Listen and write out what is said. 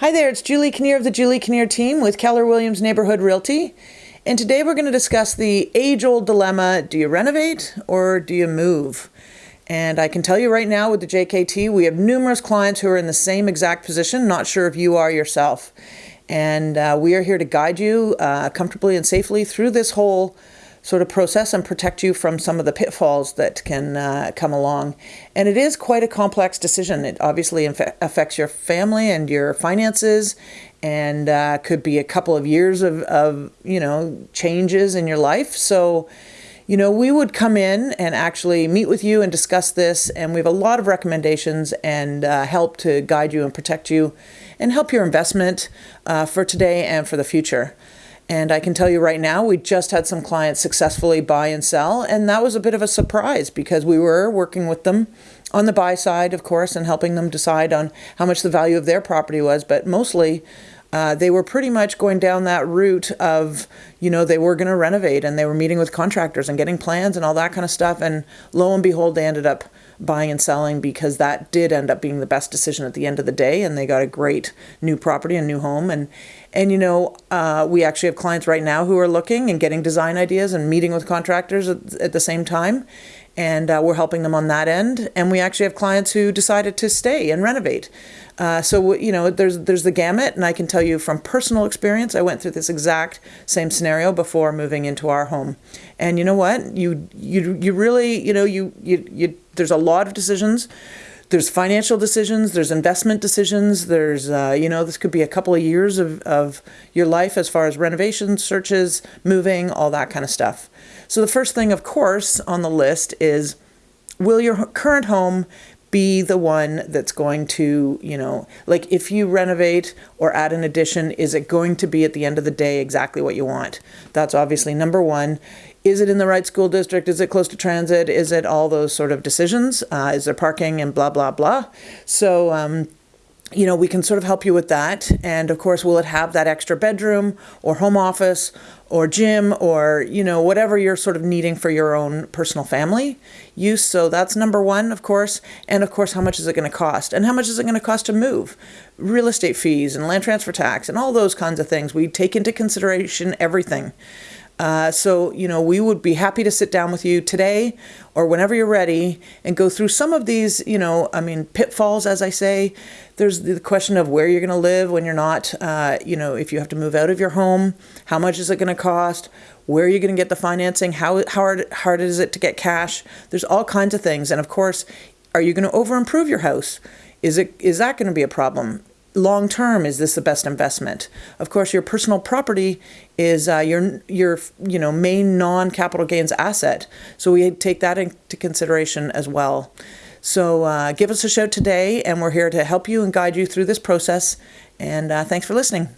Hi there, it's Julie Kinnear of the Julie Kinnear team with Keller Williams Neighborhood Realty. And today we're going to discuss the age old dilemma do you renovate or do you move? And I can tell you right now with the JKT, we have numerous clients who are in the same exact position, not sure if you are yourself. And uh, we are here to guide you uh, comfortably and safely through this whole sort of process and protect you from some of the pitfalls that can uh, come along. And it is quite a complex decision. It obviously affects your family and your finances and uh, could be a couple of years of, of, you know, changes in your life. So, you know, we would come in and actually meet with you and discuss this. And we have a lot of recommendations and uh, help to guide you and protect you and help your investment uh, for today and for the future. And I can tell you right now, we just had some clients successfully buy and sell, and that was a bit of a surprise because we were working with them on the buy side, of course, and helping them decide on how much the value of their property was, but mostly uh, they were pretty much going down that route of, you know, they were going to renovate and they were meeting with contractors and getting plans and all that kind of stuff. And lo and behold, they ended up buying and selling because that did end up being the best decision at the end of the day. And they got a great new property and new home. And and you know uh, we actually have clients right now who are looking and getting design ideas and meeting with contractors at, at the same time and uh, we're helping them on that end and we actually have clients who decided to stay and renovate uh, so you know there's there's the gamut and I can tell you from personal experience I went through this exact same scenario before moving into our home and you know what you you you really you know you you, you there's a lot of decisions. There's financial decisions, there's investment decisions, there's, uh, you know, this could be a couple of years of, of your life as far as renovations, searches, moving, all that kind of stuff. So the first thing, of course, on the list is will your current home be the one that's going to, you know, like if you renovate or add an addition, is it going to be at the end of the day exactly what you want? That's obviously number one is it in the right school district? Is it close to transit? Is it all those sort of decisions? Uh, is there parking and blah, blah, blah? So, um, you know, we can sort of help you with that. And of course, will it have that extra bedroom or home office or gym or, you know, whatever you're sort of needing for your own personal family use? So that's number one, of course. And of course, how much is it going to cost? And how much is it going to cost to move? Real estate fees and land transfer tax and all those kinds of things. We take into consideration everything. Uh, so, you know, we would be happy to sit down with you today or whenever you're ready and go through some of these, you know, I mean, pitfalls, as I say. There's the question of where you're going to live when you're not, uh, you know, if you have to move out of your home, how much is it going to cost? Where are you going to get the financing? How, how hard, hard is it to get cash? There's all kinds of things. And of course, are you going to over improve your house? Is it is that going to be a problem? Long term is this the best investment? Of course your personal property is uh, your your you know main non-capital gains asset. So we take that into consideration as well. So uh, give us a shout today and we're here to help you and guide you through this process. And uh, thanks for listening